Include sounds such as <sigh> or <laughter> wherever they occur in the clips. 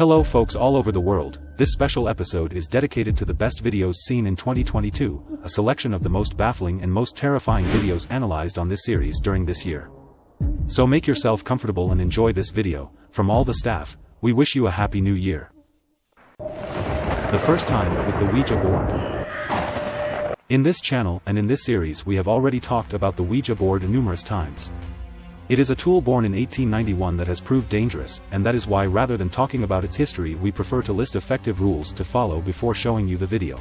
Hello folks all over the world, this special episode is dedicated to the best videos seen in 2022, a selection of the most baffling and most terrifying videos analyzed on this series during this year. So make yourself comfortable and enjoy this video, from all the staff, we wish you a happy new year. The first time with the Ouija board. In this channel and in this series we have already talked about the Ouija board numerous times. It is a tool born in 1891 that has proved dangerous, and that is why rather than talking about its history we prefer to list effective rules to follow before showing you the video.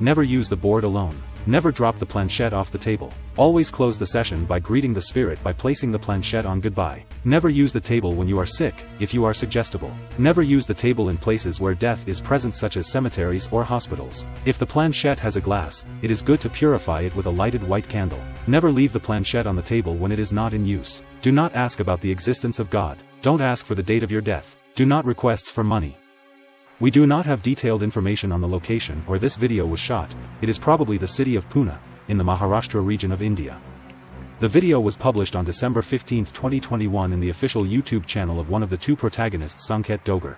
Never use the board alone. Never drop the planchette off the table. Always close the session by greeting the spirit by placing the planchette on goodbye. Never use the table when you are sick, if you are suggestible. Never use the table in places where death is present such as cemeteries or hospitals. If the planchette has a glass, it is good to purify it with a lighted white candle. Never leave the planchette on the table when it is not in use. Do not ask about the existence of God. Don't ask for the date of your death. Do not requests for money. We do not have detailed information on the location where this video was shot, it is probably the city of Pune, in the Maharashtra region of India. The video was published on December 15, 2021 in the official YouTube channel of one of the two protagonists Sanket Dogar.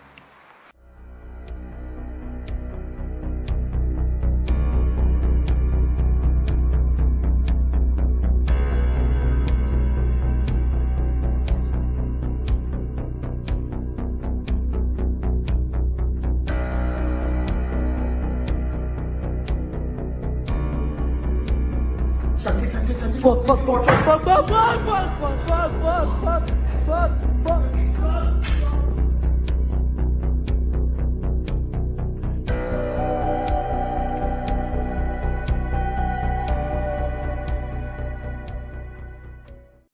Fuck, fuck, fuck, fuck, fuck, fuck, fuck, fuck, fuck, fuck, fuck, fuck.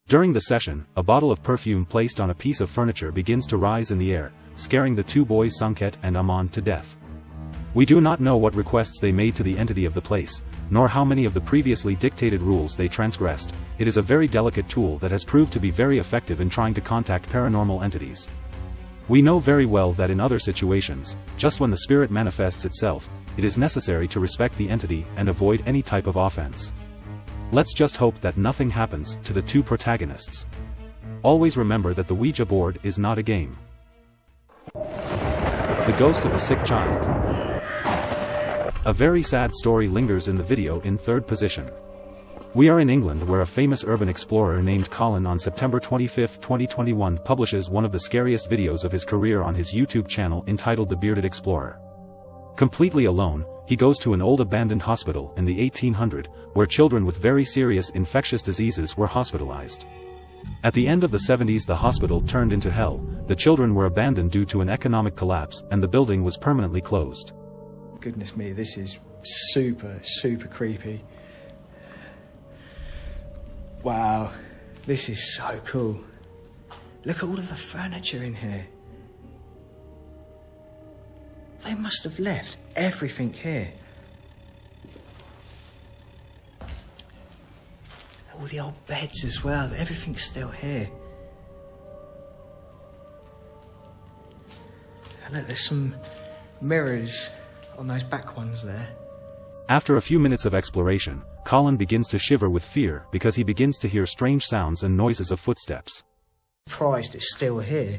During the session, a bottle of perfume placed on a piece of furniture begins to rise in the air, scaring the two boys Sanket and Aman to death. We do not know what requests they made to the entity of the place, nor how many of the previously dictated rules they transgressed, it is a very delicate tool that has proved to be very effective in trying to contact paranormal entities. We know very well that in other situations, just when the spirit manifests itself, it is necessary to respect the entity and avoid any type of offense. Let's just hope that nothing happens to the two protagonists. Always remember that the Ouija board is not a game. The Ghost of the Sick Child A very sad story lingers in the video in third position. We are in England where a famous urban explorer named Colin on September 25, 2021 publishes one of the scariest videos of his career on his YouTube channel entitled The Bearded Explorer. Completely alone, he goes to an old abandoned hospital in the 1800, where children with very serious infectious diseases were hospitalized. At the end of the 70s the hospital turned into hell, the children were abandoned due to an economic collapse and the building was permanently closed. Goodness me, this is super, super creepy. Wow, this is so cool. Look at all of the furniture in here. They must have left everything here. All the old beds as well, everything's still here. Look, there's some mirrors on those back ones there. After a few minutes of exploration, Colin begins to shiver with fear because he begins to hear strange sounds and noises of footsteps. Surprised it's still here.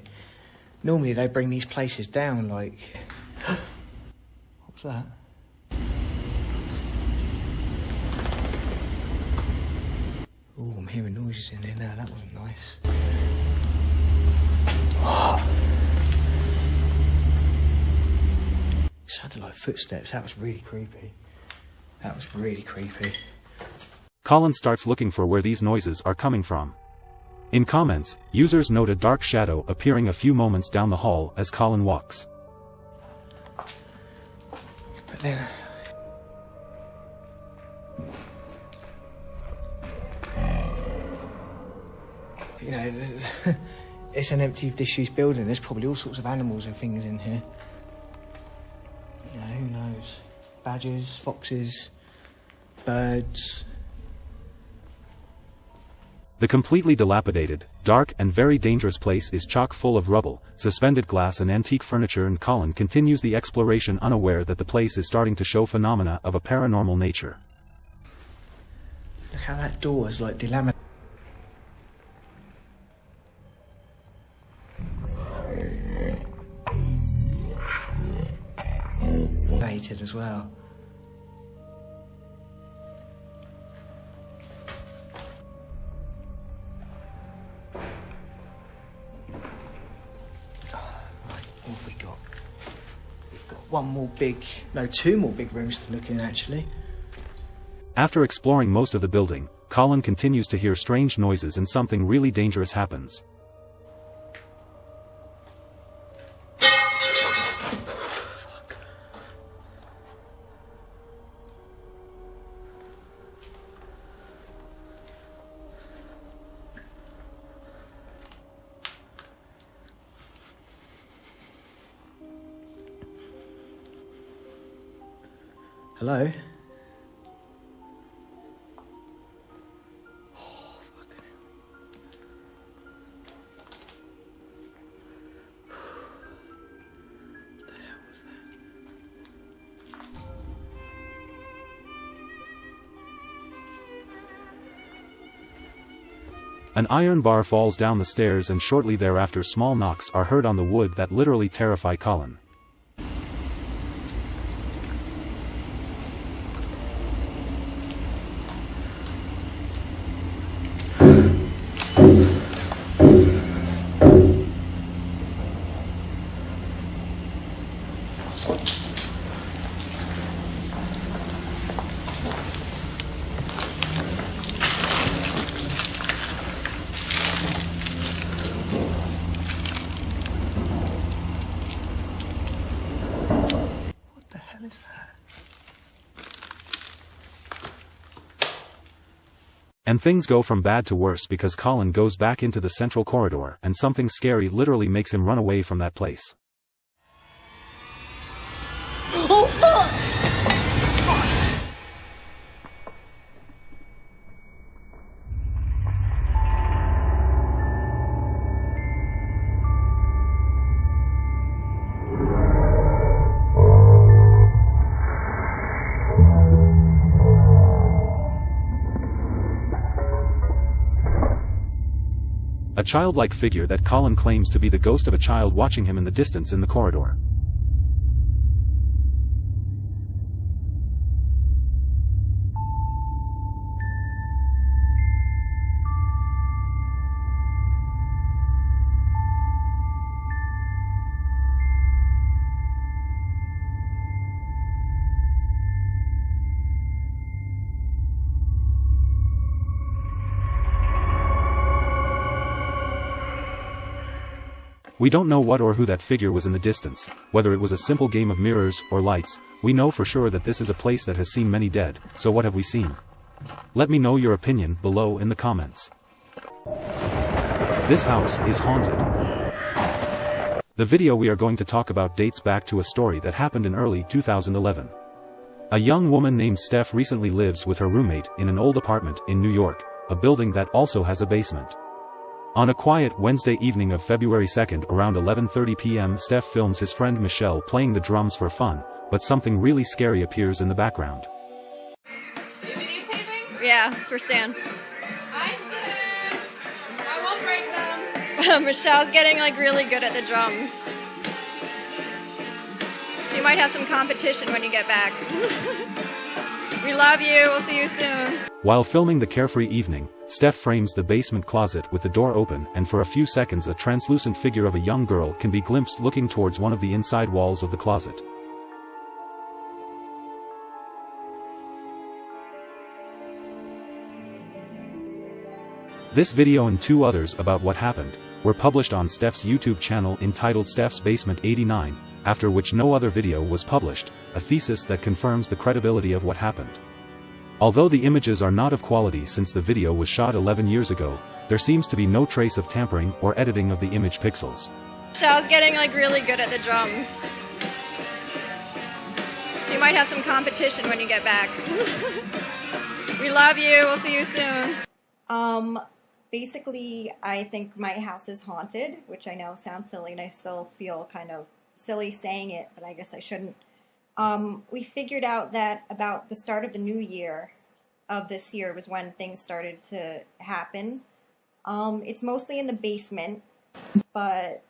Normally they bring these places down like. <gasps> what was that? Oh, I'm hearing noises in there now. That wasn't nice. <gasps> Oh, Sounded like footsteps. That was really creepy. That was really creepy. Colin starts looking for where these noises are coming from. In comments, users note a dark shadow appearing a few moments down the hall as Colin walks. But then. You know, <laughs> it's an empty, disused building. There's probably all sorts of animals and things in here. You know, who knows? Badgers, foxes, birds. The completely dilapidated, dark and very dangerous place is chock full of rubble, suspended glass and antique furniture and Colin continues the exploration unaware that the place is starting to show phenomena of a paranormal nature. Look how that door is like delaminated. as well. What have we got? We've got one more big, no, two more big rooms to look in actually. After exploring most of the building, Colin continues to hear strange noises and something really dangerous happens. Hello? Oh. An iron bar falls down the stairs and shortly thereafter small knocks are heard on the wood that literally terrify Colin. Things go from bad to worse because Colin goes back into the central corridor and something scary literally makes him run away from that place. A childlike figure that Colin claims to be the ghost of a child watching him in the distance in the corridor. We don't know what or who that figure was in the distance, whether it was a simple game of mirrors or lights, we know for sure that this is a place that has seen many dead, so what have we seen? Let me know your opinion below in the comments. This house is haunted. The video we are going to talk about dates back to a story that happened in early 2011. A young woman named Steph recently lives with her roommate in an old apartment in New York, a building that also has a basement. On a quiet Wednesday evening of February 2nd around 11.30 p.m. Steph films his friend Michelle playing the drums for fun, but something really scary appears in the background. Videotaping? Yeah, for Stan. I said I won't break them. <laughs> Michelle's getting like really good at the drums. So you might have some competition when you get back. <laughs> we love you. We'll see you soon. While filming the carefree evening, Steph frames the basement closet with the door open and for a few seconds a translucent figure of a young girl can be glimpsed looking towards one of the inside walls of the closet. This video and two others about what happened were published on Steph's YouTube channel entitled Steph's Basement 89, after which no other video was published, a thesis that confirms the credibility of what happened. Although the images are not of quality since the video was shot 11 years ago, there seems to be no trace of tampering or editing of the image pixels. Michelle's getting like really good at the drums. So you might have some competition when you get back. <laughs> we love you. We'll see you soon. Um, basically, I think my house is haunted, which I know sounds silly, and I still feel kind of silly saying it, but I guess I shouldn't. Um, we figured out that about the start of the new year of this year was when things started to happen. Um, it's mostly in the basement, but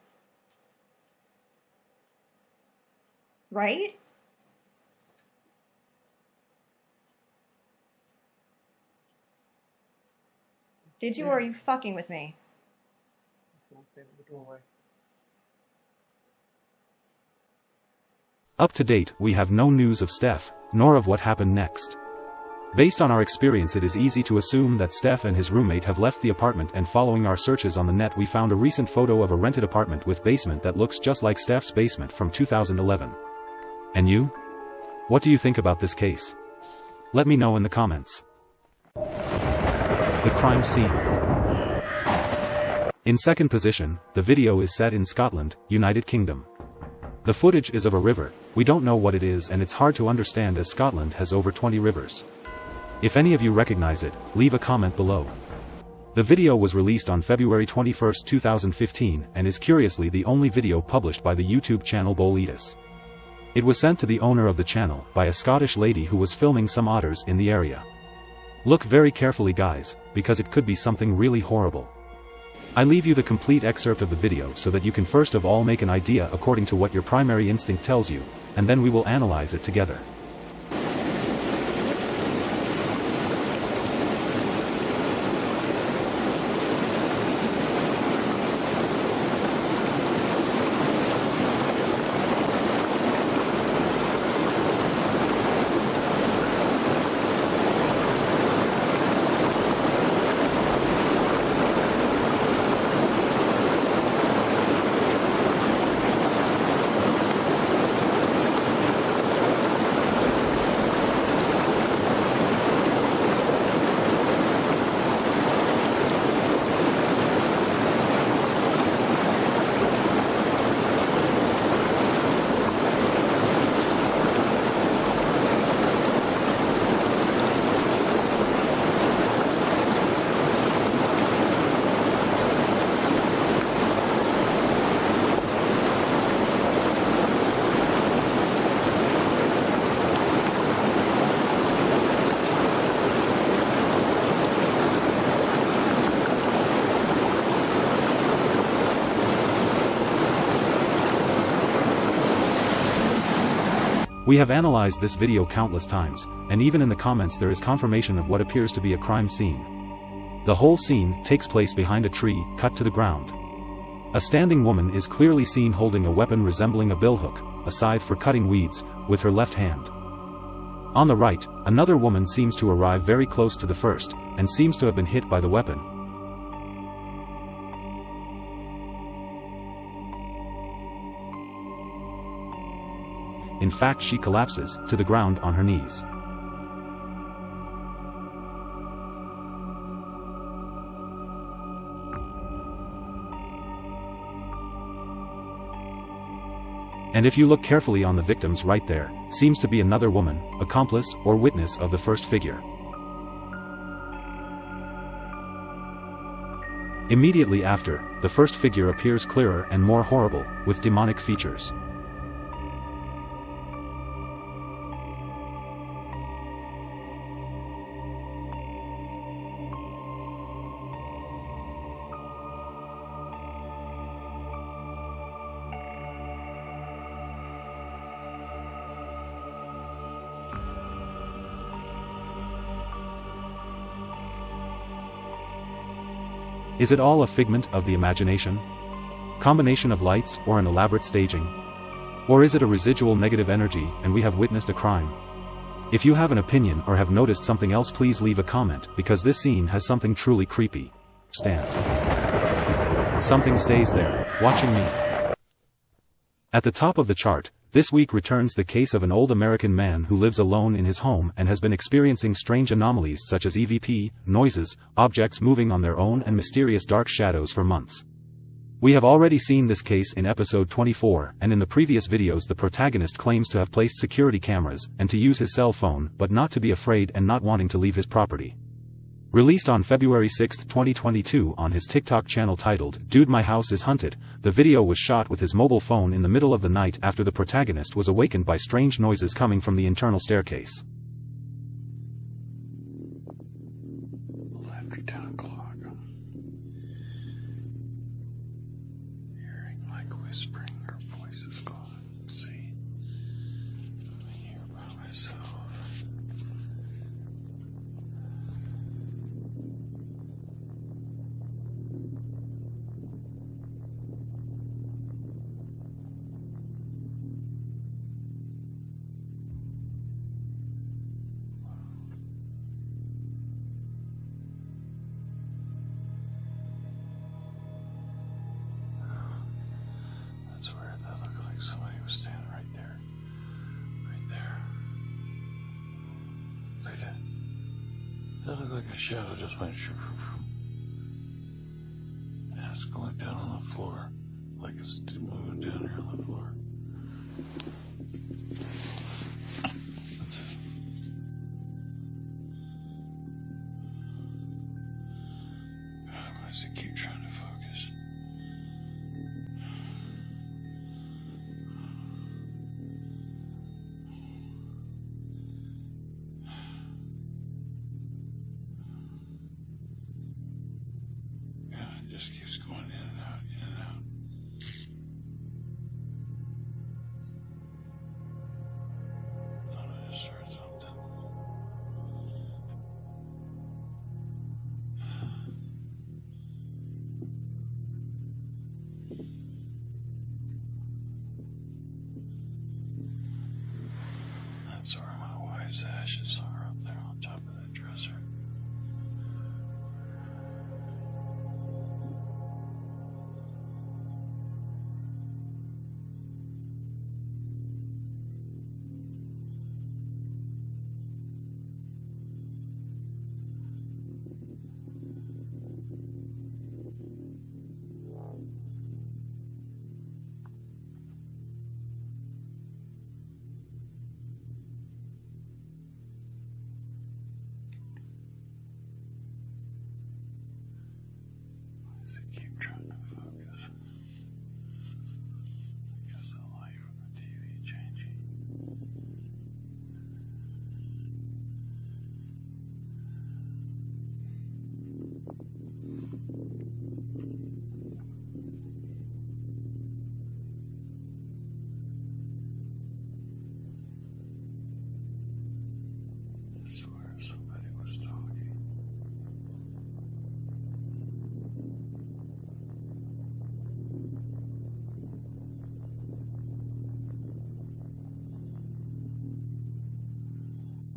right? Did you yeah. or are you fucking with me? In the doorway. Up to date, we have no news of Steph, nor of what happened next. Based on our experience it is easy to assume that Steph and his roommate have left the apartment and following our searches on the net we found a recent photo of a rented apartment with basement that looks just like Steph's basement from 2011. And you? What do you think about this case? Let me know in the comments. The crime scene. In second position, the video is set in Scotland, United Kingdom. The footage is of a river, we don't know what it is and it's hard to understand as Scotland has over 20 rivers. If any of you recognize it, leave a comment below. The video was released on February 21, 2015 and is curiously the only video published by the YouTube channel Boletus. It was sent to the owner of the channel by a Scottish lady who was filming some otters in the area. Look very carefully guys, because it could be something really horrible. I leave you the complete excerpt of the video so that you can first of all make an idea according to what your primary instinct tells you, and then we will analyze it together. We have analyzed this video countless times, and even in the comments there is confirmation of what appears to be a crime scene. The whole scene takes place behind a tree, cut to the ground. A standing woman is clearly seen holding a weapon resembling a billhook, a scythe for cutting weeds, with her left hand. On the right, another woman seems to arrive very close to the first, and seems to have been hit by the weapon. In fact she collapses to the ground on her knees. And if you look carefully on the victims right there, seems to be another woman, accomplice or witness of the first figure. Immediately after, the first figure appears clearer and more horrible, with demonic features. Is it all a figment of the imagination? Combination of lights or an elaborate staging? Or is it a residual negative energy and we have witnessed a crime? If you have an opinion or have noticed something else please leave a comment because this scene has something truly creepy. Stand. Something stays there, watching me. At the top of the chart, this week returns the case of an old American man who lives alone in his home and has been experiencing strange anomalies such as EVP, noises, objects moving on their own and mysterious dark shadows for months. We have already seen this case in episode 24 and in the previous videos the protagonist claims to have placed security cameras and to use his cell phone but not to be afraid and not wanting to leave his property. Released on February 6, 2022 on his TikTok channel titled, Dude My House is Hunted, the video was shot with his mobile phone in the middle of the night after the protagonist was awakened by strange noises coming from the internal staircase.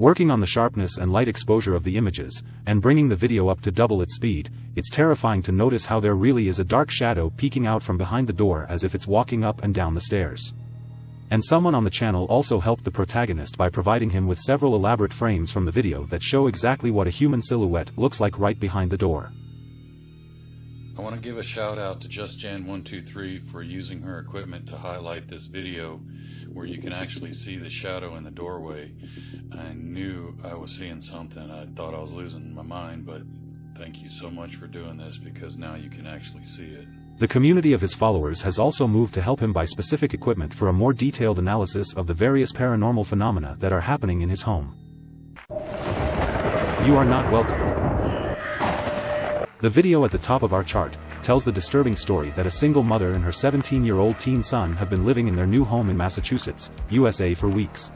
Working on the sharpness and light exposure of the images, and bringing the video up to double its speed, it's terrifying to notice how there really is a dark shadow peeking out from behind the door as if it's walking up and down the stairs. And someone on the channel also helped the protagonist by providing him with several elaborate frames from the video that show exactly what a human silhouette looks like right behind the door. I want to give a shout out to JustJan123 for using her equipment to highlight this video where you can actually see the shadow in the doorway. I knew I was seeing something. I thought I was losing my mind, but thank you so much for doing this because now you can actually see it. The community of his followers has also moved to help him buy specific equipment for a more detailed analysis of the various paranormal phenomena that are happening in his home. You are not welcome. The video at the top of our chart tells the disturbing story that a single mother and her 17-year-old teen son have been living in their new home in Massachusetts, USA for weeks.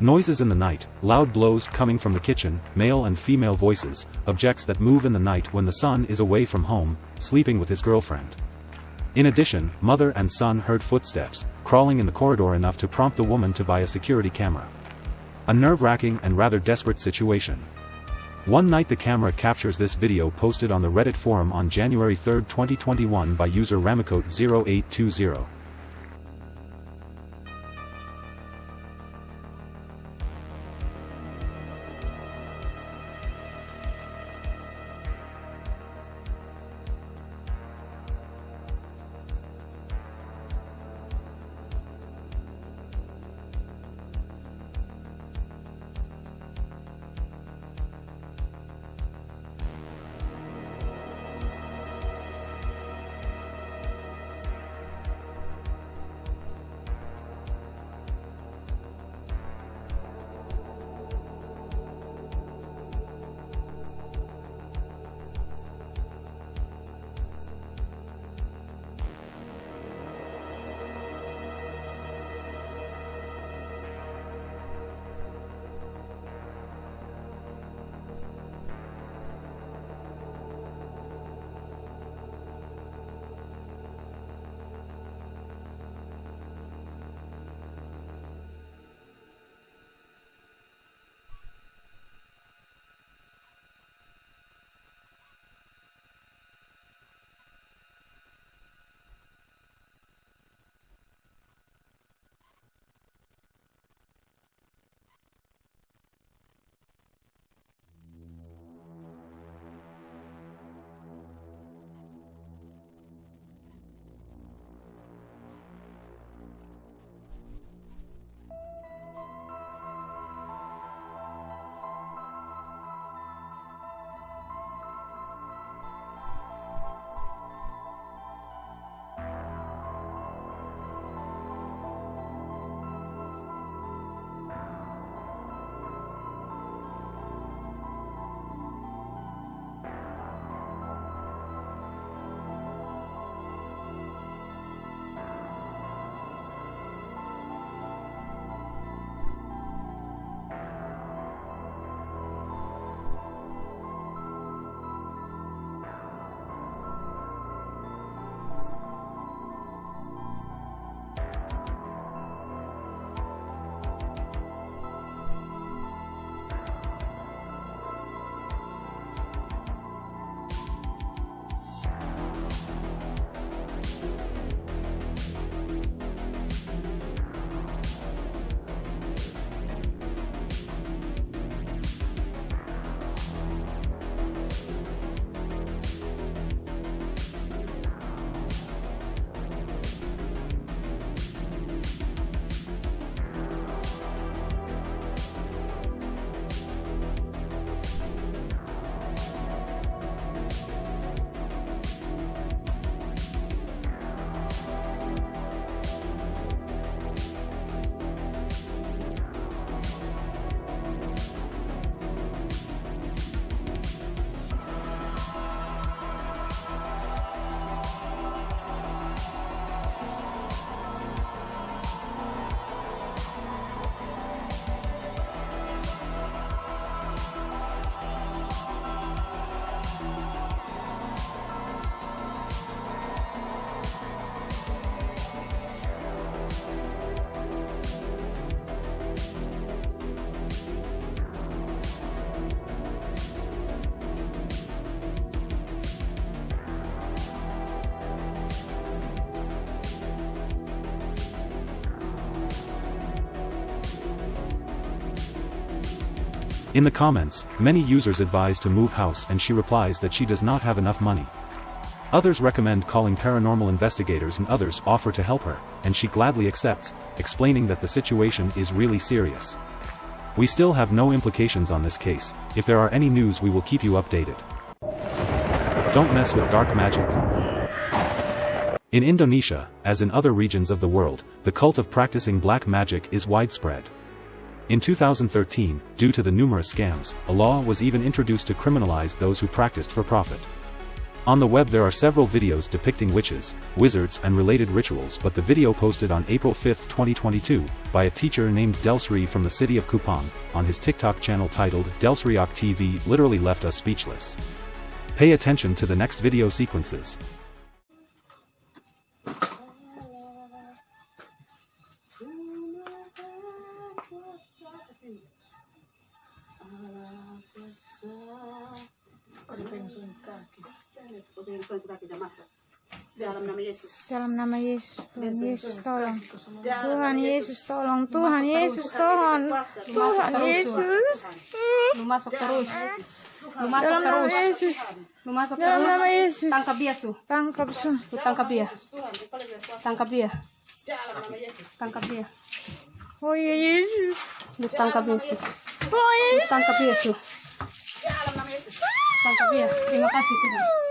Noises in the night, loud blows coming from the kitchen, male and female voices, objects that move in the night when the son is away from home, sleeping with his girlfriend. In addition, mother and son heard footsteps, crawling in the corridor enough to prompt the woman to buy a security camera. A nerve-wracking and rather desperate situation. One night the camera captures this video posted on the Reddit forum on January 3, 2021 by user Ramicote0820. In the comments, many users advise to move house and she replies that she does not have enough money. Others recommend calling paranormal investigators and others offer to help her, and she gladly accepts, explaining that the situation is really serious. We still have no implications on this case, if there are any news we will keep you updated. Don't mess with dark magic. In Indonesia, as in other regions of the world, the cult of practicing black magic is widespread. In 2013, due to the numerous scams, a law was even introduced to criminalize those who practiced for profit. On the web there are several videos depicting witches, wizards and related rituals but the video posted on April 5, 2022, by a teacher named Delsri from the city of Kupang, on his TikTok channel titled Delsriok TV literally left us speechless. Pay attention to the next video sequences. Dalam nama Yesus. Dalam nama Yesus, Tuhan Yesus tolong. Tuhan Yesus tolong. Tuhan Yesus tolong. Tuhan Yesus. Lu masuk terus. Lu masuk Dalam nama terus. Yesus. Lu masuk Dalam terus. nama Yesus. Tangkap dia, Su. Tangkap su. Lu tangkap dia. Tangkap dia. Tangkap dia. Oh ya Yesus. Lu tangkap dia, Su. Oh Lu Yesus. tangkap dia, Su. Tangkap dia. Terima kasih, Tuhan.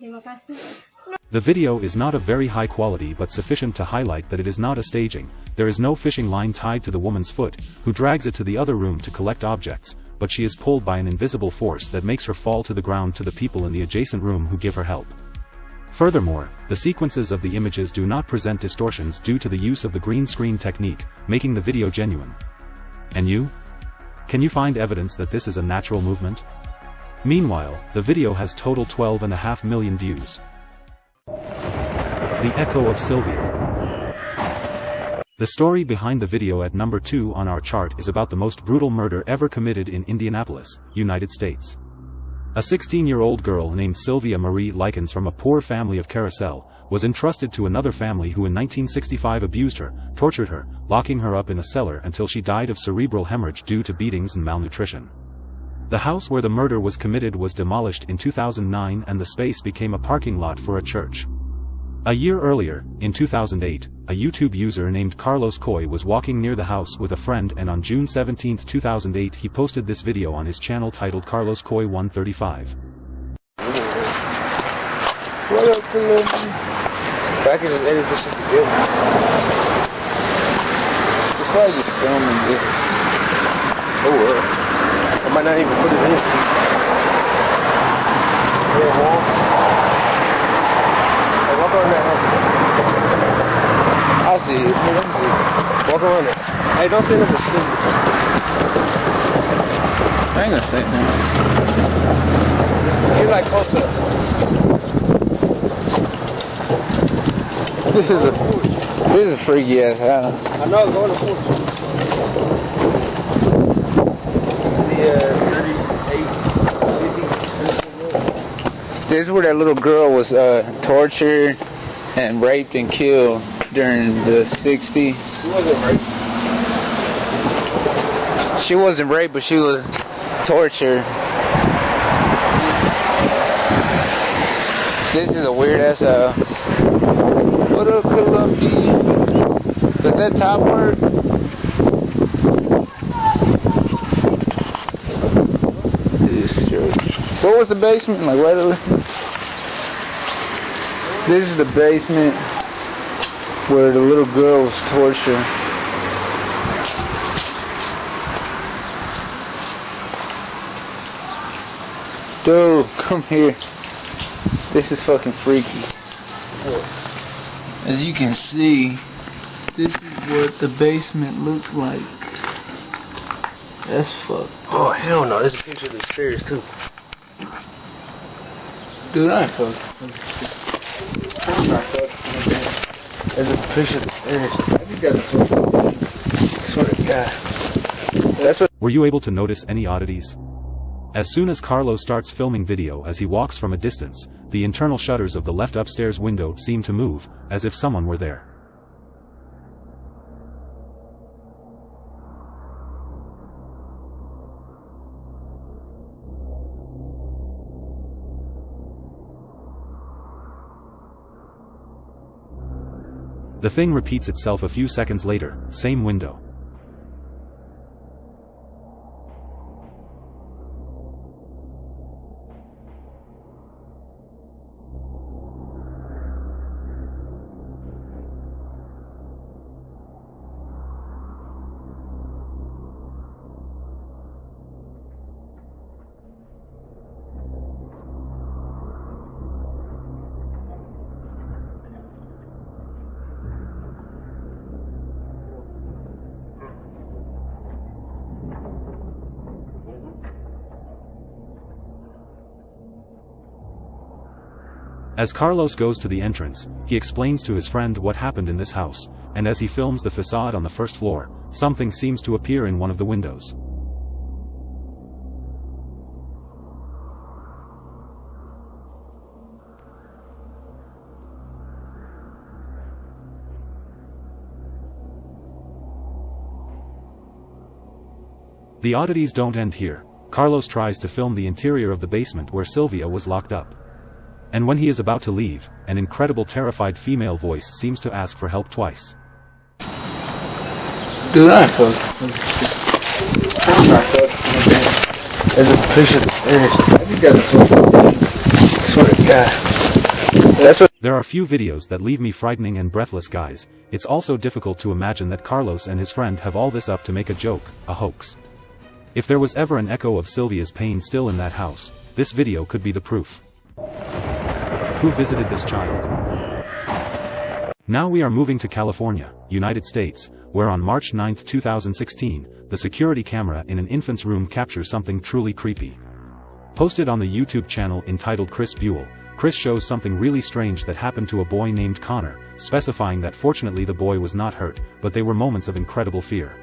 The video is not of very high quality but sufficient to highlight that it is not a staging, there is no fishing line tied to the woman's foot, who drags it to the other room to collect objects, but she is pulled by an invisible force that makes her fall to the ground to the people in the adjacent room who give her help. Furthermore, the sequences of the images do not present distortions due to the use of the green screen technique, making the video genuine. And you? Can you find evidence that this is a natural movement? Meanwhile, the video has total 12.5 million views. The Echo of Sylvia. The story behind the video at number 2 on our chart is about the most brutal murder ever committed in Indianapolis, United States. A 16-year-old girl named Sylvia Marie Likens from a poor family of Carousel, was entrusted to another family who in 1965 abused her, tortured her, locking her up in a cellar until she died of cerebral hemorrhage due to beatings and malnutrition. The house where the murder was committed was demolished in 2009 and the space became a parking lot for a church. A year earlier, in 2008, a YouTube user named Carlos Coy was walking near the house with a friend and on June 17, 2008 he posted this video on his channel titled Carlos Coy 135. What up? I can just edit this shit together. It's probably just filming this. Oh well. I might not even put it in. Yeah, walls. Hey, walk around that house. I see it. Hey, let see it. Walk around it. Hey, don't stand up and spin. I ain't gonna say nothing. You're like close up. This is a this is a freaky ass house. I know, go the porch. The uh, This is where that little girl was uh, tortured and raped and killed during the 60s. She wasn't raped. She wasn't raped, but she was tortured. This is a weird ass house. What up, Columbia? Does that top work? What was the basement? Like right This is the basement where the little girl was tortured. Dude, come here. This is fucking freaky. As you can see, this is what the basement looked like. That's fucked. Oh hell no! There's a picture of the stairs too. Dude, I ain't fucking. A picture of the stairs. You got a Swear to God. That's what. Were you able to notice any oddities? As soon as Carlo starts filming video as he walks from a distance, the internal shutters of the left upstairs window seem to move, as if someone were there. The thing repeats itself a few seconds later, same window. As Carlos goes to the entrance, he explains to his friend what happened in this house, and as he films the facade on the first floor, something seems to appear in one of the windows. The oddities don't end here. Carlos tries to film the interior of the basement where Sylvia was locked up. And when he is about to leave, an incredible terrified female voice seems to ask for help twice. Do that. There's a push of the stairs. Have got a Swear to God. That's what. There are few videos that leave me frightening and breathless guys, it's also difficult to imagine that Carlos and his friend have all this up to make a joke, a hoax. If there was ever an echo of Sylvia's pain still in that house, this video could be the proof. Who visited this child? Now we are moving to California, United States, where on March 9, 2016, the security camera in an infant's room captures something truly creepy. Posted on the YouTube channel entitled Chris Buell, Chris shows something really strange that happened to a boy named Connor, specifying that fortunately the boy was not hurt, but they were moments of incredible fear.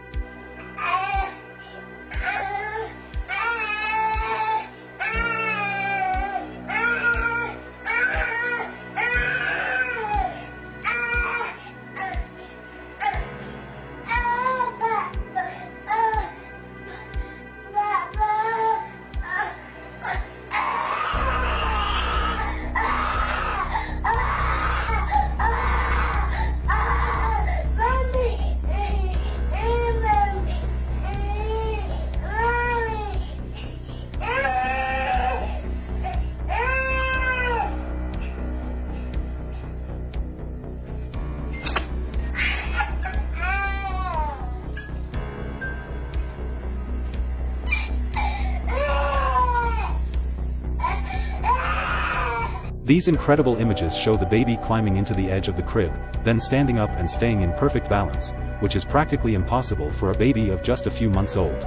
These incredible images show the baby climbing into the edge of the crib, then standing up and staying in perfect balance, which is practically impossible for a baby of just a few months old.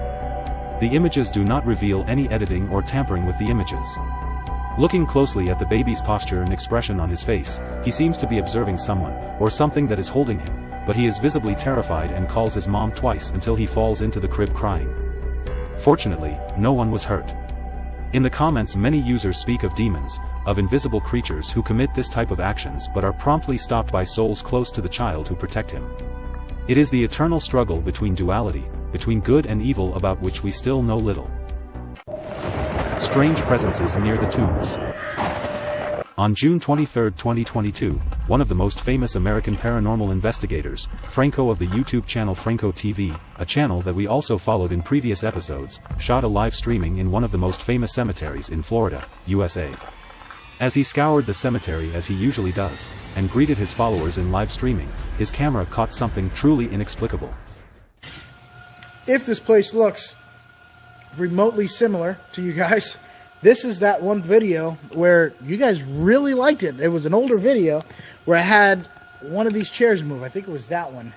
The images do not reveal any editing or tampering with the images. Looking closely at the baby's posture and expression on his face, he seems to be observing someone, or something that is holding him, but he is visibly terrified and calls his mom twice until he falls into the crib crying. Fortunately, no one was hurt. In the comments many users speak of demons, of invisible creatures who commit this type of actions but are promptly stopped by souls close to the child who protect him. It is the eternal struggle between duality, between good and evil about which we still know little. Strange presences near the tombs. On June 23, 2022, one of the most famous American paranormal investigators, Franco of the YouTube channel Franco TV, a channel that we also followed in previous episodes, shot a live streaming in one of the most famous cemeteries in Florida, USA. As he scoured the cemetery as he usually does, and greeted his followers in live streaming, his camera caught something truly inexplicable. If this place looks remotely similar to you guys, this is that one video where you guys really liked it. It was an older video where I had one of these chairs move. I think it was that one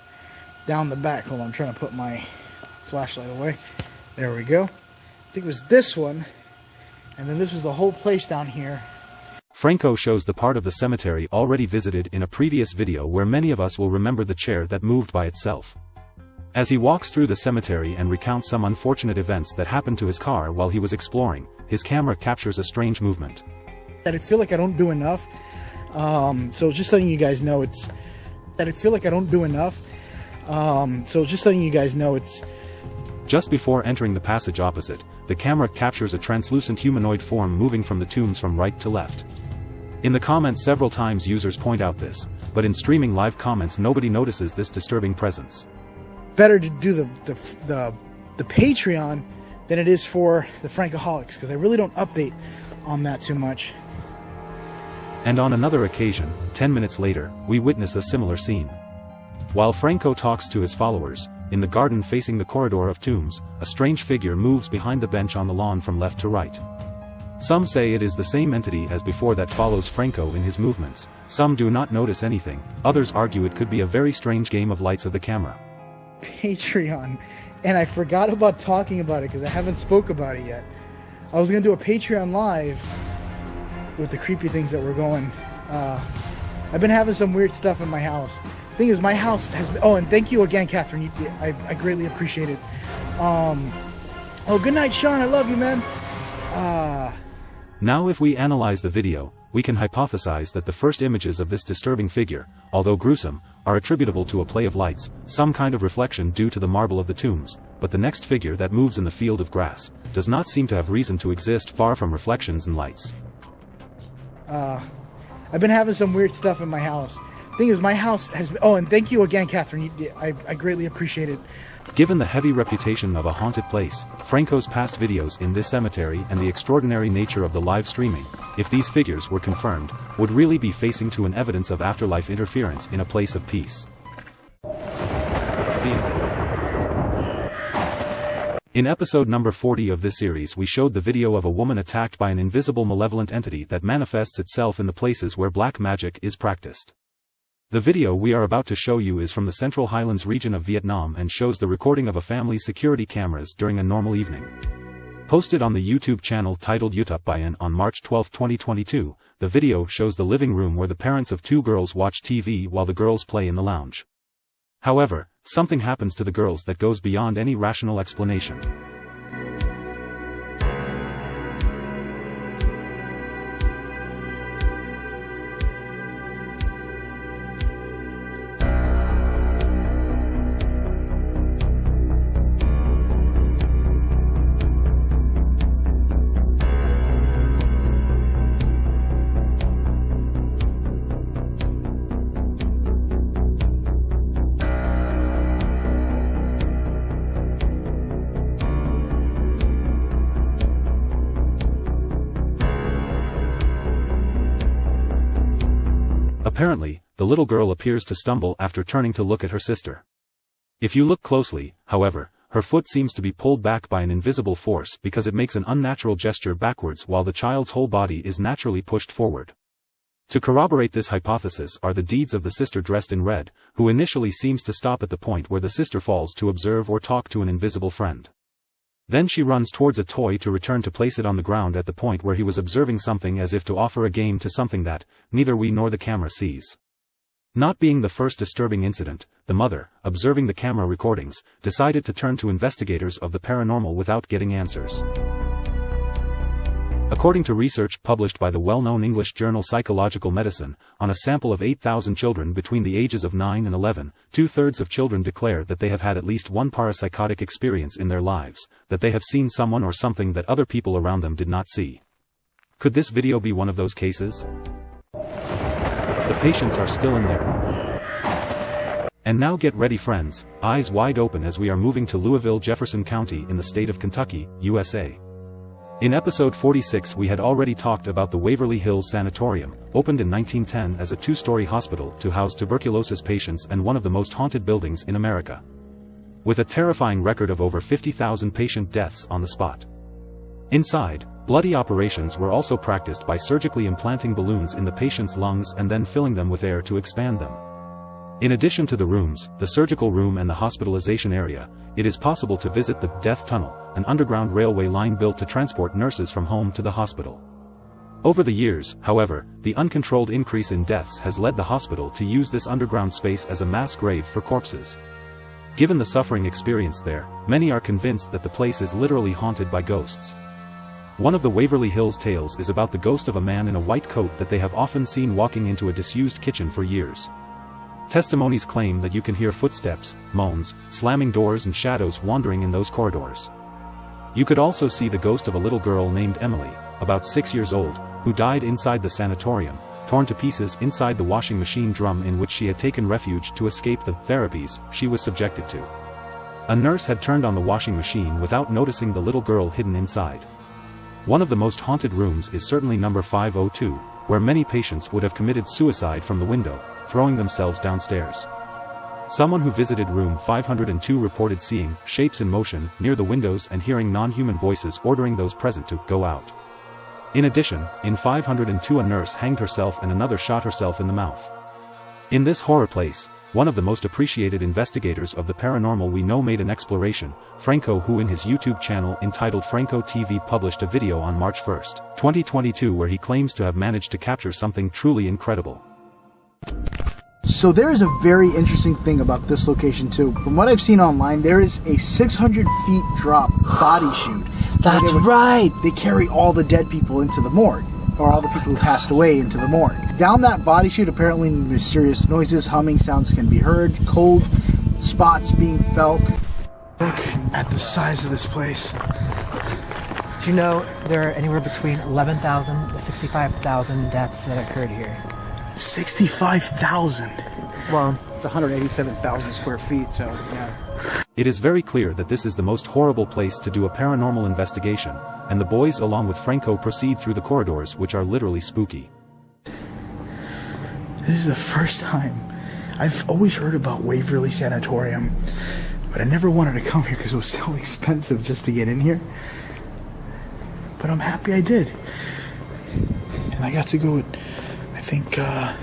down the back. Hold on, I'm trying to put my flashlight away. There we go. I think it was this one. And then this was the whole place down here. Franco shows the part of the cemetery already visited in a previous video where many of us will remember the chair that moved by itself. As he walks through the cemetery and recounts some unfortunate events that happened to his car while he was exploring, his camera captures a strange movement. That I feel like I don't do enough. Um, so just letting you guys know it's that I feel like I don't do enough. Um, so just letting you guys know it's just before entering the passage opposite, the camera captures a translucent humanoid form moving from the tombs from right to left. In the comments several times users point out this, but in streaming live comments nobody notices this disturbing presence. Better to do the the the, the Patreon than it is for the Frankaholics because I really don't update on that too much. And on another occasion, 10 minutes later, we witness a similar scene. While Franco talks to his followers, in the garden facing the corridor of tombs, a strange figure moves behind the bench on the lawn from left to right. Some say it is the same entity as before that follows Franco in his movements, some do not notice anything, others argue it could be a very strange game of lights of the camera. Patreon, and I forgot about talking about it because I haven't spoke about it yet. I was gonna do a Patreon live with the creepy things that were going. Uh, I've been having some weird stuff in my house. Thing is, my house has. Been, oh, and thank you again, Catherine. You, I, I greatly appreciate it. Um, oh, good night, Sean. I love you, man. Uh, now if we analyze the video, we can hypothesize that the first images of this disturbing figure, although gruesome, are attributable to a play of lights, some kind of reflection due to the marble of the tombs, but the next figure that moves in the field of grass, does not seem to have reason to exist far from reflections and lights. Uh, I've been having some weird stuff in my house. Thing is, my house has. Oh, and thank you again, Catherine. You, I, I greatly appreciate it. Given the heavy reputation of a haunted place, Franco's past videos in this cemetery and the extraordinary nature of the live streaming, if these figures were confirmed, would really be facing to an evidence of afterlife interference in a place of peace. In episode number 40 of this series we showed the video of a woman attacked by an invisible malevolent entity that manifests itself in the places where black magic is practiced. The video we are about to show you is from the Central Highlands region of Vietnam and shows the recording of a family's security cameras during a normal evening. Posted on the YouTube channel titled YouTube Bayan on March 12, 2022, the video shows the living room where the parents of two girls watch TV while the girls play in the lounge. However, something happens to the girls that goes beyond any rational explanation. Little girl appears to stumble after turning to look at her sister. If you look closely, however, her foot seems to be pulled back by an invisible force because it makes an unnatural gesture backwards while the child's whole body is naturally pushed forward. To corroborate this hypothesis are the deeds of the sister dressed in red, who initially seems to stop at the point where the sister falls to observe or talk to an invisible friend. Then she runs towards a toy to return to place it on the ground at the point where he was observing something as if to offer a game to something that, neither we nor the camera sees. Not being the first disturbing incident, the mother, observing the camera recordings, decided to turn to investigators of the paranormal without getting answers. According to research published by the well-known English journal Psychological Medicine, on a sample of 8,000 children between the ages of 9 and 11, two-thirds of children declare that they have had at least one parapsychotic experience in their lives, that they have seen someone or something that other people around them did not see. Could this video be one of those cases? The patients are still in there. And now get ready friends, eyes wide open as we are moving to Louisville Jefferson County in the state of Kentucky, USA. In episode 46 we had already talked about the Waverly Hills Sanatorium, opened in 1910 as a two-story hospital to house tuberculosis patients and one of the most haunted buildings in America. With a terrifying record of over 50,000 patient deaths on the spot. Inside, bloody operations were also practiced by surgically implanting balloons in the patient's lungs and then filling them with air to expand them. In addition to the rooms, the surgical room and the hospitalization area, it is possible to visit the Death Tunnel, an underground railway line built to transport nurses from home to the hospital. Over the years, however, the uncontrolled increase in deaths has led the hospital to use this underground space as a mass grave for corpses. Given the suffering experienced there, many are convinced that the place is literally haunted by ghosts. One of the Waverly Hills tales is about the ghost of a man in a white coat that they have often seen walking into a disused kitchen for years. Testimonies claim that you can hear footsteps, moans, slamming doors and shadows wandering in those corridors. You could also see the ghost of a little girl named Emily, about six years old, who died inside the sanatorium, torn to pieces inside the washing machine drum in which she had taken refuge to escape the therapies she was subjected to. A nurse had turned on the washing machine without noticing the little girl hidden inside. One of the most haunted rooms is certainly number 502, where many patients would have committed suicide from the window, throwing themselves downstairs. Someone who visited room 502 reported seeing shapes in motion near the windows and hearing non-human voices ordering those present to go out. In addition, in 502 a nurse hanged herself and another shot herself in the mouth. In this horror place, one of the most appreciated investigators of the paranormal we know made an exploration, Franco who in his YouTube channel entitled Franco TV published a video on March 1, 2022 where he claims to have managed to capture something truly incredible. So there is a very interesting thing about this location too. From what I've seen online, there is a 600 feet drop body <sighs> chute. That's They would- right. They carry all the dead people into the morgue, or all the people who passed away into the morgue. Down that body chute, apparently mysterious noises, humming sounds can be heard, cold spots being felt. Look at the size of this place. Do you know there are anywhere between 11,000 to 65,000 deaths that occurred here? 65,000. Well, it's 187,000 square feet, so yeah. It is very clear that this is the most horrible place to do a paranormal investigation, and the boys along with Franco proceed through the corridors which are literally spooky. This is the first time. I've always heard about Waverly Sanatorium, but I never wanted to come here because it was so <laughs> expensive just to get in here. But I'm happy I did. And I got to go with, I think, uh,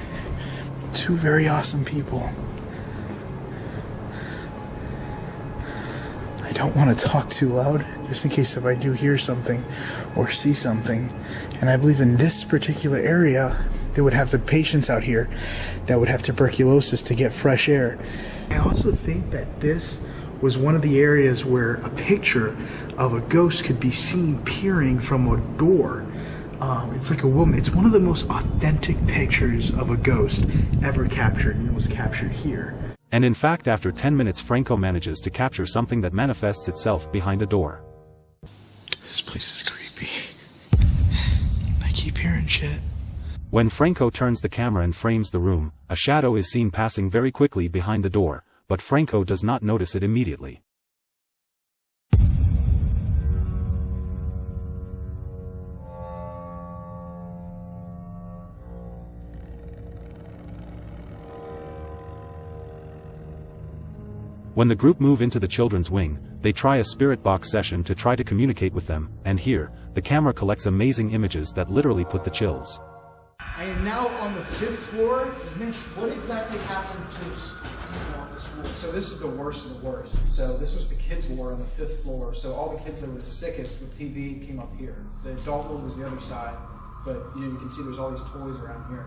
two very awesome people. I don't want to talk too loud, just in case if I do hear something or see something. And I believe in this particular area, they would have the patients out here that would have tuberculosis to get fresh air. I also think that this was one of the areas where a picture of a ghost could be seen peering from a door. Um, it's like a woman. It's one of the most authentic pictures of a ghost ever captured, and it was captured here. And in fact after 10 minutes Franco manages to capture something that manifests itself behind a door. This place is creepy. I keep hearing shit. When Franco turns the camera and frames the room, a shadow is seen passing very quickly behind the door, but Franco does not notice it immediately. When the group move into the children's wing, they try a spirit box session to try to communicate with them, and here, the camera collects amazing images that literally put the chills. I am now on the fifth floor. Mitch, what exactly happened to on this floor? So this is the worst of the worst. So this was the kids' ward on the fifth floor. So all the kids that were the sickest with TB came up here. The adult ward was the other side, but you know you can see there's all these toys around here.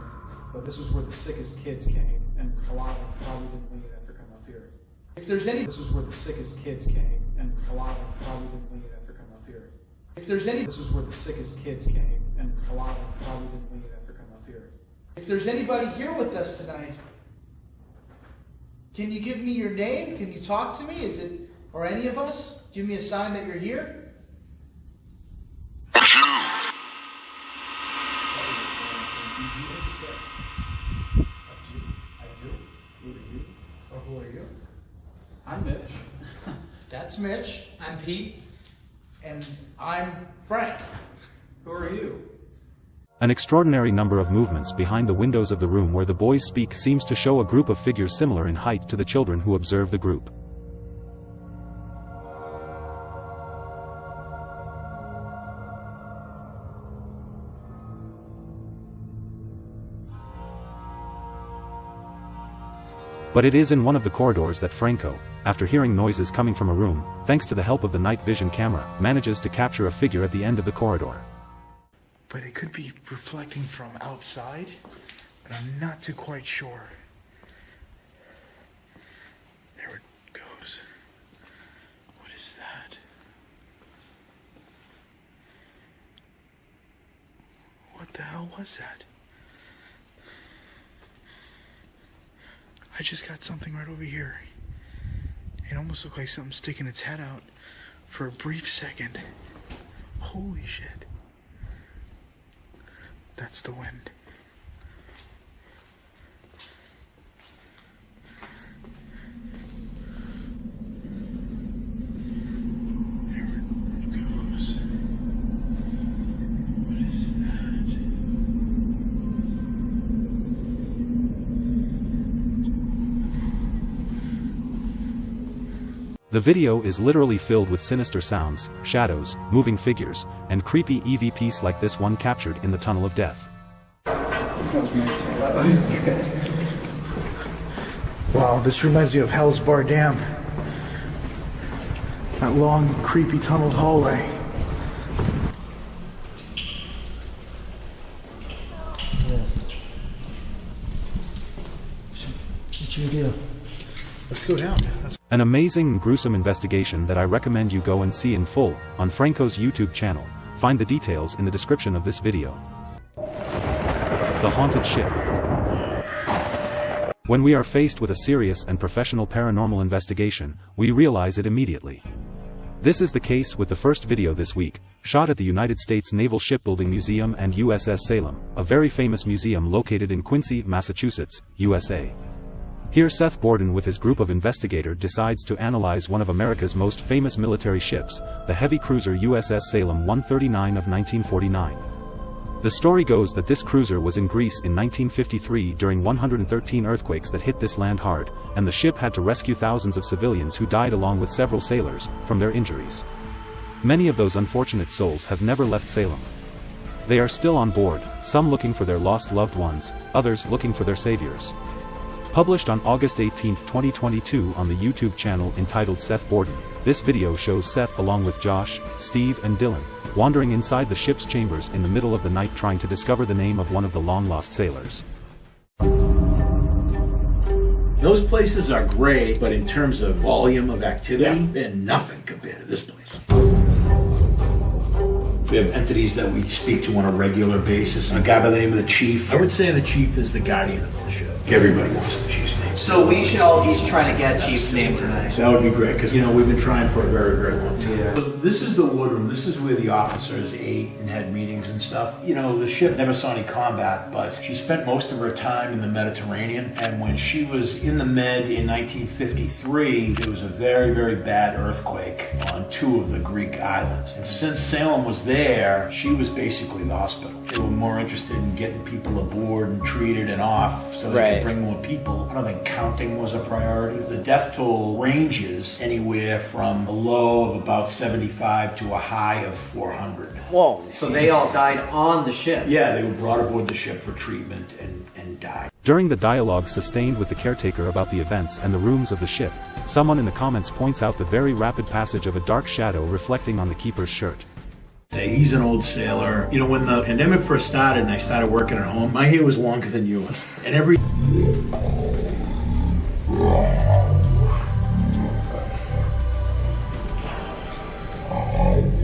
But this was where the sickest kids came, and a lot of them probably didn't leave after coming up here. If there's any, this was where the sickest kids came, and a lot of them probably didn't leave after coming up here. If there's any, this was where the sickest kids came, and a lot of them probably didn't leave If there's anybody here with us tonight, can you give me your name? Can you talk to me? Is it, or any of us? Give me a sign that you're here? Or who are you? I'm Mitch. <laughs> That's Mitch. I'm Pete. And I'm Frank. Who are you? An extraordinary number of movements behind the windows of the room where the boys speak seems to show a group of figures similar in height to the children who observe the group. But it is in one of the corridors that Franco, after hearing noises coming from a room, thanks to the help of the night vision camera, manages to capture a figure at the end of the corridor. But it could be reflecting from outside, but I'm not too quite sure. There it goes. What is that? What the hell was that? I just got something right over here. It almost looked like something sticking its head out for a brief second. Holy shit. That's the wind. The video is literally filled with sinister sounds, shadows, moving figures, and creepy EVPs like this one captured in the Tunnel of Death. Wow, this reminds me of Hell's Bar Dam. That long, creepy tunneled hallway. Yes. What you do? Let's go down. Let's An amazing and gruesome investigation that I recommend you go and see in full, on Franco's YouTube channel. Find the details in the description of this video. The Haunted Ship. When we are faced with a serious and professional paranormal investigation, we realize it immediately. This is the case with the first video this week, shot at the United States Naval Shipbuilding Museum and USS Salem, a very famous museum located in Quincy, Massachusetts, USA. Here Seth Borden with his group of investigator decides to analyze one of America's most famous military ships, the heavy cruiser USS Salem 139 of 1949. The story goes that this cruiser was in Greece in 1953 during 113 earthquakes that hit this land hard, and the ship had to rescue thousands of civilians who died along with several sailors, from their injuries. Many of those unfortunate souls have never left Salem. They are still on board, some looking for their lost loved ones, others looking for their saviors. Published on August 18, 2022 on the YouTube channel entitled Seth Borden, this video shows Seth along with Josh, Steve and Dylan, wandering inside the ship's chambers in the middle of the night trying to discover the name of one of the long-lost sailors. Those places are great, but in terms of volume of activity, they're nothing compared to this place. We have entities that we speak to on a regular basis. A guy by the name of the chief. I would say the chief is the guardian of the ship. Everybody wants the chief's name. So we should all each try to get Chief's name tonight. That would be great, because, you know, we've been trying for a very, very long time. So This is the wardroom, this is where the officers ate and had meetings and stuff. You know, the ship never saw any combat, but she spent most of her time in the Mediterranean, and when she was in the Med in 1953, there was a very, very bad earthquake on two of the Greek islands. And since Salem was there, she was basically the hospital. They were more interested in getting people aboard and treated and off so they Right. could bring more people. I don't think counting was a priority. The death toll ranges anywhere from a low of about 75 to a high of 400. Whoa. So they all died on the ship. Yeah, they were brought aboard the ship for treatment and, and died. During the dialogue sustained with the caretaker about the events and the rooms of the ship, someone in the comments points out the very rapid passage of a dark shadow reflecting on the keeper's shirt. He's an old sailor. You know, when the pandemic first started and I started working at home, my hair was longer than yours. And every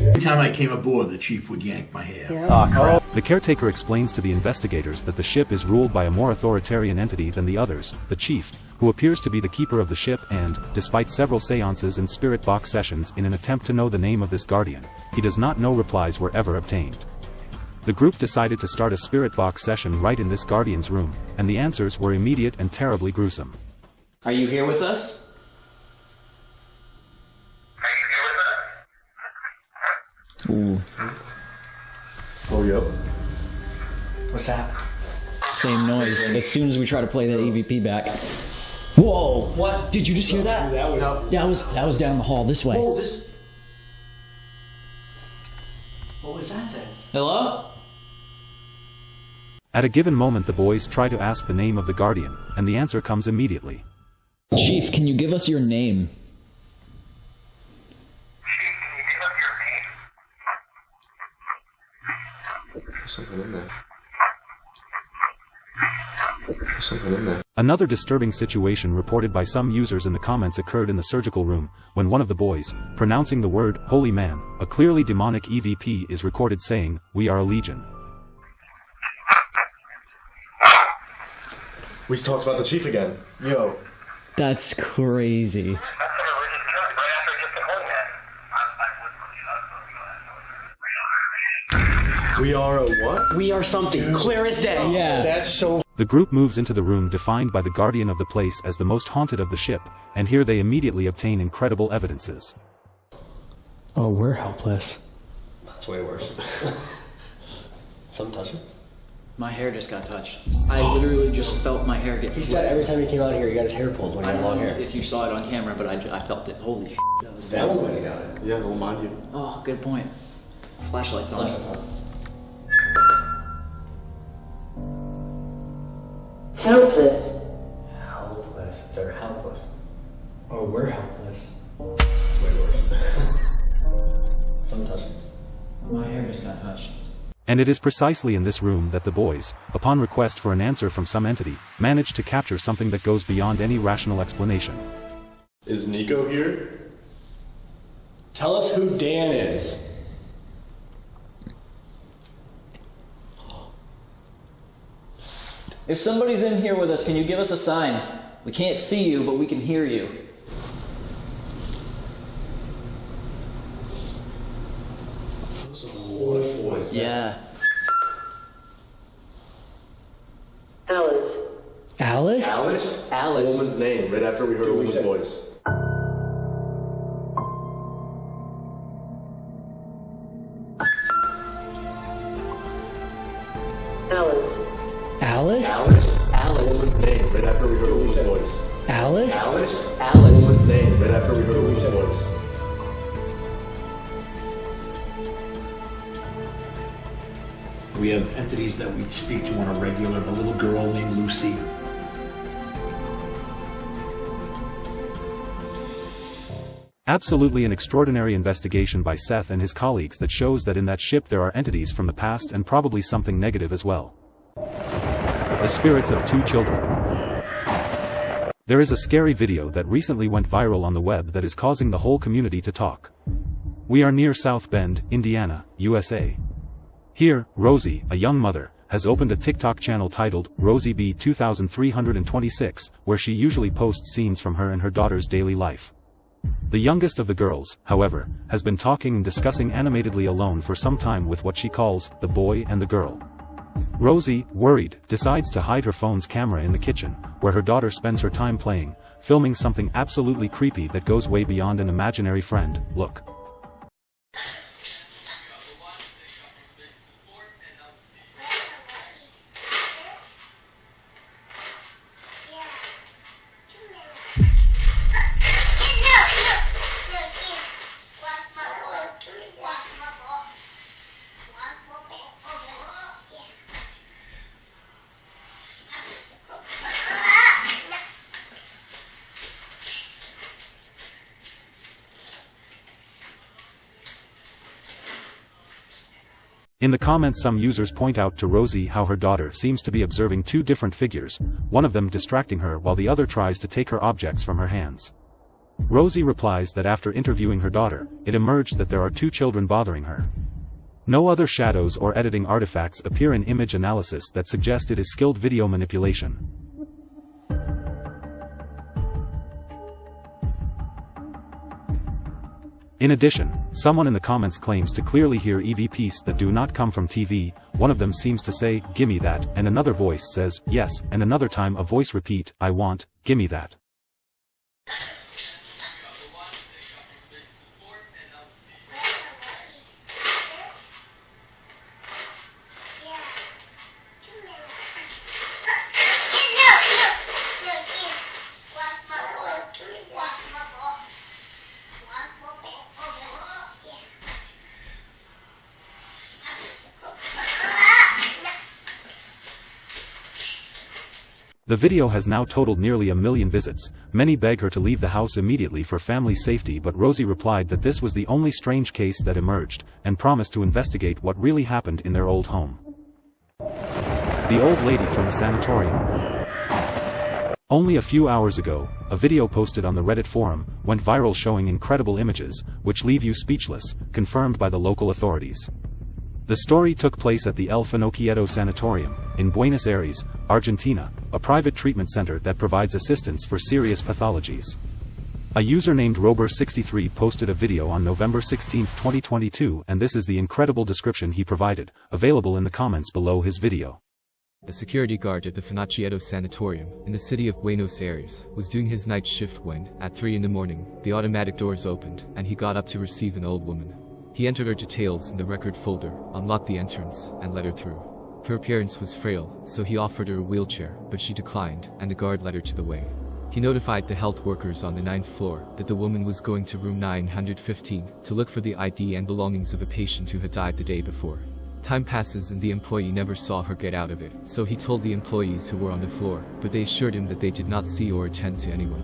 Every time I came aboard, the chief would yank my hair. Ah, oh. The caretaker explains to the investigators that the ship is ruled by a more authoritarian entity than the others, the chief, who appears to be the keeper of the ship and, despite several seances and spirit box sessions in an attempt to know the name of this guardian, he does not know replies were ever obtained. The group decided to start a spirit box session right in this guardian's room, and the answers were immediate and terribly gruesome. Are you here with us? Ooh. Oh, yep. What's that? Same noise. As soon as we try to play that EVP back. Whoa! What? Did you just hear that? That was. That was that was down the hall this way. Oh, this. What was that then? Hello? At a given moment the boys try to ask the name of the guardian, and the answer comes immediately. Chief, can you give us your name? There's something in there. There's something in there. Another disturbing situation reported by some users in the comments occurred in the surgical room, when one of the boys, pronouncing the word, holy man, a clearly demonic EVP is recorded saying, we are a legion. We talked about the chief again. Yo. That's crazy. We are a what? We are something clear as day. Yeah. That's so. The group moves into the room defined by the guardian of the place as the most haunted of the ship, and here they immediately obtain incredible evidences. Oh, we're helpless. That's way worse. <laughs> Some touch it. My hair just got touched. I literally just felt my hair get He said every time he came out here, he got his hair pulled when he I had don't long know hair. if you saw it on camera, but I, I felt it. Holy shit. That was That one when he got it. Yeah, we'll mind you. Oh, good point. Flashlight's on. Helpless. Helpless. They're helpless. Oh, we're helpless. It's way worse. <laughs> Some touching. My hair just got touched. And it is precisely in this room that the boys, upon request for an answer from some entity, manage to capture something that goes beyond any rational explanation. Is Nico here? Tell us who Dan is. If somebody's in here with us, can you give us a sign? We can't see you, but we can hear you. What voice? Yeah. Alice. Alice? Alice? Alice. A woman's name, right after we heard a woman's voice. Alice. Alice? Alice? Alice. A woman's name, right after we heard a woman's voice. Alice? Alice? Alice. A woman's name, right after we heard a woman's voice. We have entities that we speak to on a regular, a little girl named Lucy. Absolutely an extraordinary investigation by Seth and his colleagues that shows that in that ship there are entities from the past and probably something negative as well. The spirits of two children. There is a scary video that recently went viral on the web that is causing the whole community to talk. We are near South Bend, Indiana, USA. Here, Rosie, a young mother, has opened a TikTok channel titled Rosie B 2326, where she usually posts scenes from her and her daughter's daily life. The youngest of the girls, however, has been talking and discussing animatedly alone for some time with what she calls the boy and the girl. Rosie, worried, decides to hide her phone's camera in the kitchen, where her daughter spends her time playing, filming something absolutely creepy that goes way beyond an imaginary friend. Look. In the comments some users point out to Rosie how her daughter seems to be observing two different figures, one of them distracting her while the other tries to take her objects from her hands. Rosie replies that after interviewing her daughter, it emerged that there are two children bothering her. No other shadows or editing artifacts appear in image analysis that suggest it is skilled video manipulation. In addition, someone in the comments claims to clearly hear EVPs that do not come from TV, one of them seems to say, gimme that, and another voice says, yes, and another time a voice repeat, I want, gimme that. The video has now totaled nearly a million visits, many beg her to leave the house immediately for family safety but Rosie replied that this was the only strange case that emerged, and promised to investigate what really happened in their old home. The old lady from the sanatorium. Only a few hours ago, a video posted on the Reddit forum went viral showing incredible images, which leave you speechless, confirmed by the local authorities. The story took place at the El Finochietto Sanatorium, in Buenos Aires, Argentina, a private treatment center that provides assistance for serious pathologies. A user named Rober63 posted a video on November 16, 2022 and this is the incredible description he provided, available in the comments below his video. A security guard at the Finochietto Sanatorium, in the city of Buenos Aires, was doing his night shift when, at 3 in the morning, the automatic doors opened, and he got up to receive an old woman. He entered her details in the record folder, unlocked the entrance, and let her through. Her appearance was frail, so he offered her a wheelchair, but she declined, and the guard led her to the wing. He notified the health workers on the ninth floor that the woman was going to room 915 to look for the ID and belongings of a patient who had died the day before. Time passes and the employee never saw her get out of it, so he told the employees who were on the floor, but they assured him that they did not see or attend to anyone.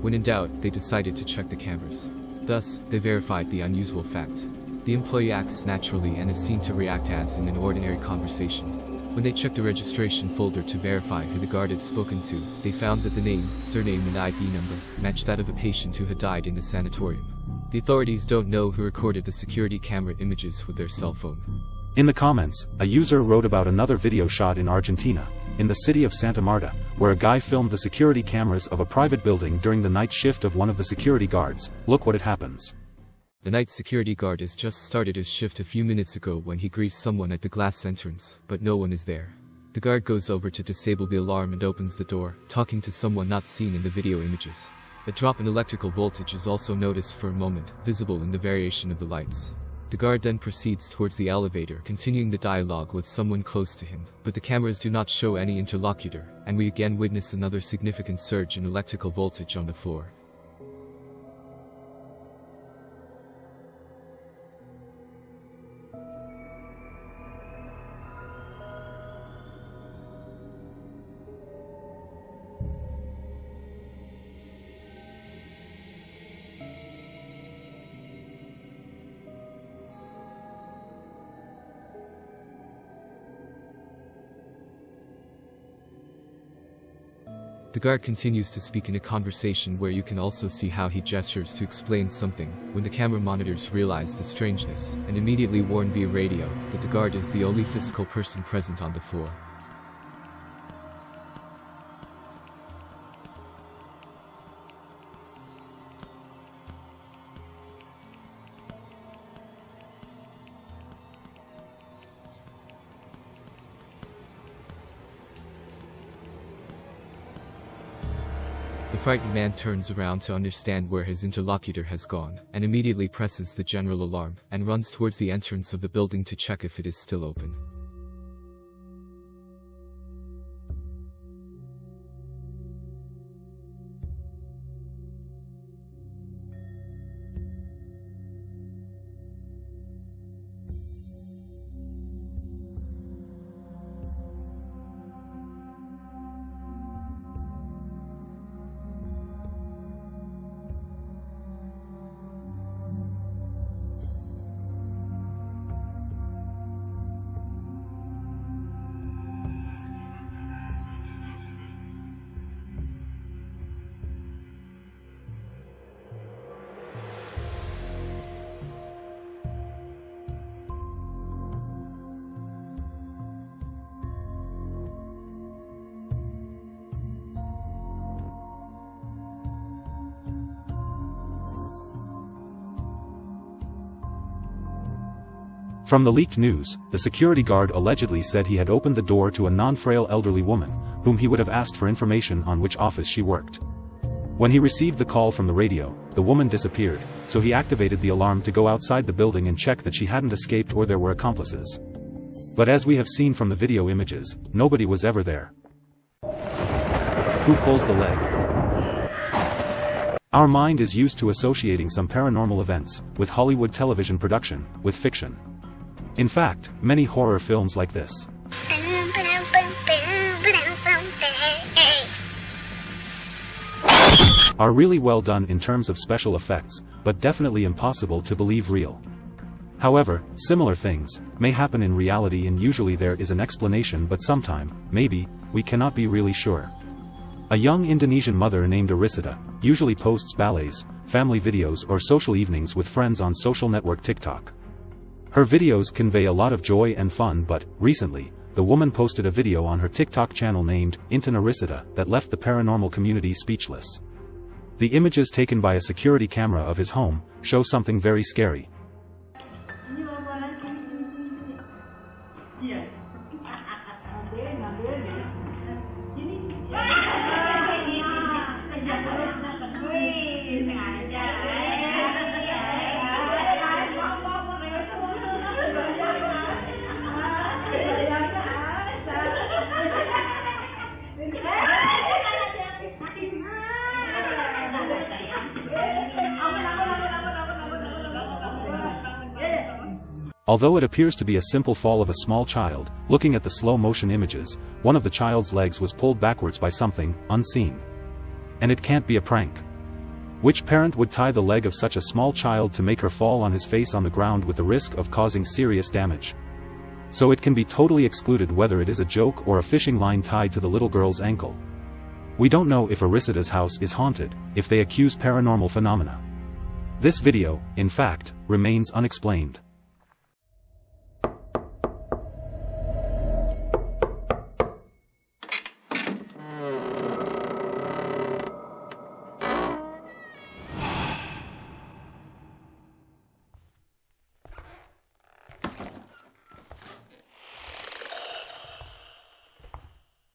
When in doubt, they decided to check the cameras. Thus, they verified the unusual fact. The employee acts naturally and is seen to react as in an ordinary conversation. When they checked the registration folder to verify who the guard had spoken to, they found that the name, surname and ID number matched that of a patient who had died in the sanatorium. The authorities don't know who recorded the security camera images with their cell phone. In the comments, a user wrote about another video shot in Argentina, in the city of Santa Marta, where a guy filmed the security cameras of a private building during the night shift of one of the security guards. Look what it happens. The night security guard has just started his shift a few minutes ago when he greets someone at the glass entrance, but no one is there. The guard goes over to disable the alarm and opens the door, talking to someone not seen in the video images. A drop in electrical voltage is also noticed for a moment, visible in the variation of the lights. The guard then proceeds towards the elevator, continuing the dialogue with someone close to him, but the cameras do not show any interlocutor, and we again witness another significant surge in electrical voltage on the floor. The guard continues to speak in a conversation where you can also see how he gestures to explain something, when the camera monitors realize the strangeness, and immediately warn via radio that the guard is the only physical person present on the floor. The frightened man turns around to understand where his interlocutor has gone, and immediately presses the general alarm, and runs towards the entrance of the building to check if it is still open. From the leaked news, the security guard allegedly said he had opened the door to a non-frail elderly woman, whom he would have asked for information on which office she worked. When he received the call from the radio, the woman disappeared, so he activated the alarm to go outside the building and check that she hadn't escaped or there were accomplices. But as we have seen from the video images, nobody was ever there. Who pulls the leg? Our mind is used to associating some paranormal events, with Hollywood television production, with fiction. In fact, many horror films like this are really well done in terms of special effects, but definitely impossible to believe real. However, similar things may happen in reality and usually there is an explanation but sometime, maybe, we cannot be really sure. A young Indonesian mother named Arisita usually posts ballets, family videos or social evenings with friends on social network TikTok. Her videos convey a lot of joy and fun but, recently, the woman posted a video on her TikTok channel named Intan Arisita that left the paranormal community speechless. The images taken by a security camera of his home show something very scary. Although it appears to be a simple fall of a small child, looking at the slow motion images, one of the child's legs was pulled backwards by something, unseen. And it can't be a prank. Which parent would tie the leg of such a small child to make her fall on his face on the ground with the risk of causing serious damage? So it can be totally excluded whether it is a joke or a fishing line tied to the little girl's ankle. We don't know if Arisida's house is haunted, if they accuse paranormal phenomena. This video, in fact, remains unexplained.